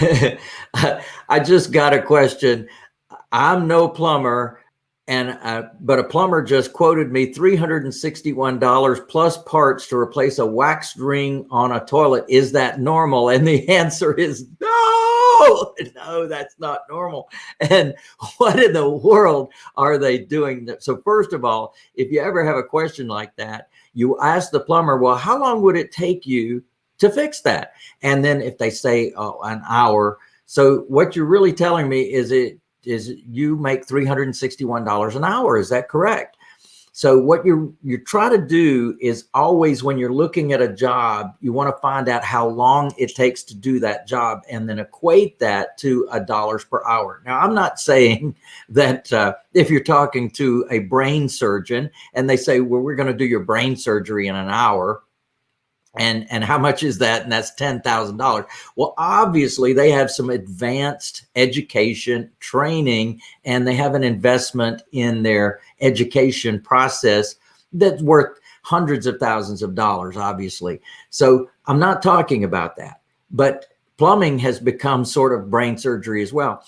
I just got a question. I'm no plumber and uh, but a plumber just quoted me $361 plus parts to replace a waxed ring on a toilet. Is that normal? And the answer is no, no, that's not normal. And what in the world are they doing? So first of all, if you ever have a question like that, you ask the plumber, well, how long would it take you to fix that? And then if they say oh, an hour, so what you're really telling me is it is you make $361 an hour. Is that correct? So what you you try to do is always when you're looking at a job, you want to find out how long it takes to do that job and then equate that to a dollars per hour. Now, I'm not saying that uh, if you're talking to a brain surgeon and they say, well, we're going to do your brain surgery in an hour, and and how much is that? And that's ten thousand dollars. Well obviously they have some advanced education training and they have an investment in their education process that's worth hundreds of thousands of dollars obviously. So i'm not talking about that. But plumbing has become sort of brain surgery as well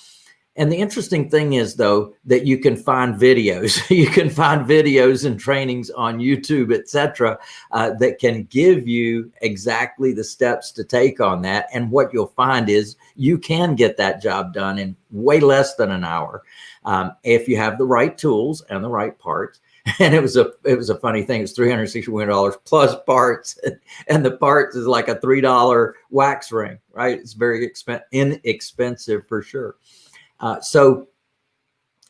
and the interesting thing is though, that you can find videos, you can find videos and trainings on YouTube, etc., uh, that can give you exactly the steps to take on that. And what you'll find is you can get that job done in way less than an hour. Um, if you have the right tools and the right parts. And it was a it was a funny thing. It's three hundred sixty one dollars plus parts, and the parts is like a three dollar wax ring, right? It's very expensive, inexpensive for sure. Uh, so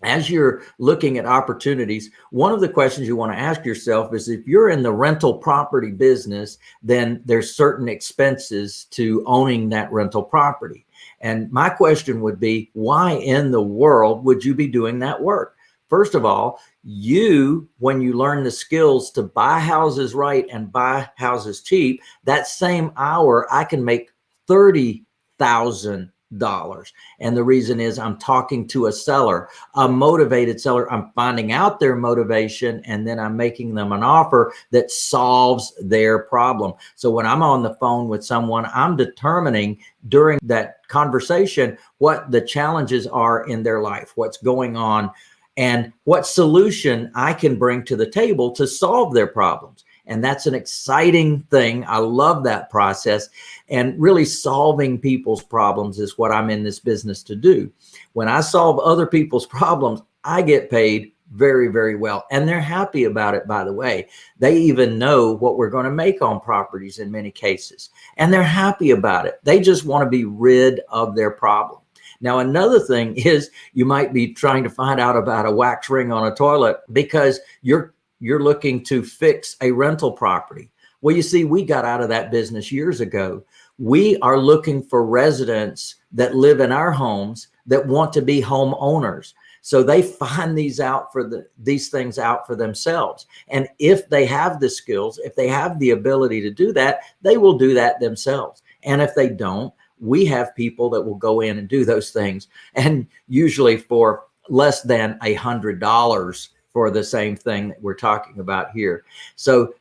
as you're looking at opportunities, one of the questions you want to ask yourself is if you're in the rental property business, then there's certain expenses to owning that rental property. And my question would be, why in the world would you be doing that work? First of all, you, when you learn the skills to buy houses right and buy houses cheap, that same hour I can make 30,000 dollars. And the reason is I'm talking to a seller, a motivated seller. I'm finding out their motivation and then I'm making them an offer that solves their problem. So when I'm on the phone with someone, I'm determining during that conversation what the challenges are in their life, what's going on and what solution I can bring to the table to solve their problems. And that's an exciting thing. I love that process. And really solving people's problems is what I'm in this business to do. When I solve other people's problems, I get paid very, very well. And they're happy about it, by the way. They even know what we're going to make on properties in many cases. And they're happy about it. They just want to be rid of their problem. Now, another thing is you might be trying to find out about a wax ring on a toilet because you're you're looking to fix a rental property. Well, you see, we got out of that business years ago. We are looking for residents that live in our homes that want to be homeowners. So they find these out for the these things out for themselves. And if they have the skills, if they have the ability to do that, they will do that themselves. And if they don't, we have people that will go in and do those things. And usually for less than a hundred dollars for the same thing that we're talking about here. So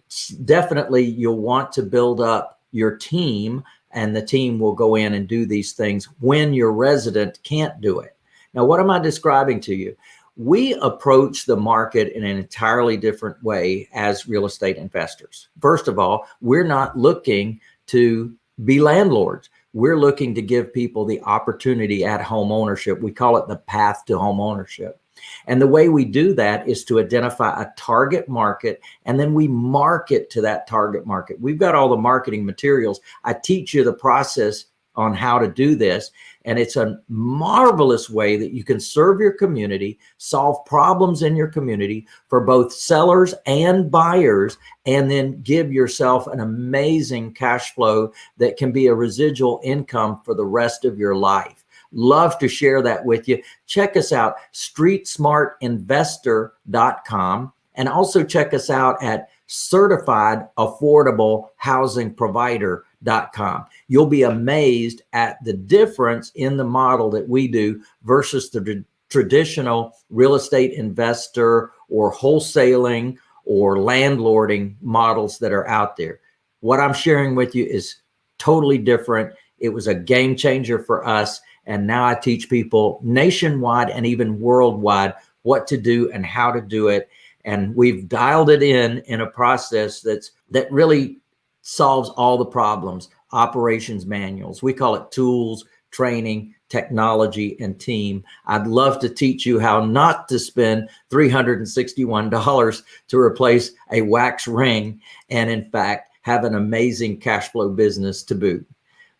definitely you'll want to build up your team and the team will go in and do these things when your resident can't do it. Now, what am I describing to you? We approach the market in an entirely different way as real estate investors. First of all, we're not looking to be landlords. We're looking to give people the opportunity at home ownership. We call it the path to home ownership. And the way we do that is to identify a target market and then we market to that target market. We've got all the marketing materials. I teach you the process on how to do this. And it's a marvelous way that you can serve your community, solve problems in your community for both sellers and buyers, and then give yourself an amazing cash flow that can be a residual income for the rest of your life. Love to share that with you. Check us out, streetsmartinvestor.com, and also check us out at certified affordable housing provider.com. You'll be amazed at the difference in the model that we do versus the traditional real estate investor or wholesaling or landlording models that are out there. What I'm sharing with you is totally different It was a game changer for us. And now I teach people nationwide and even worldwide what to do and how to do it. And we've dialed it in in a process that's that really solves all the problems. Operations manuals, we call it tools, training, technology, and team. I'd love to teach you how not to spend $361 to replace a wax ring and in fact have an amazing cash flow business to boot.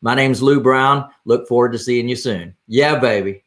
My name's Lou Brown. Look forward to seeing you soon. Yeah, baby.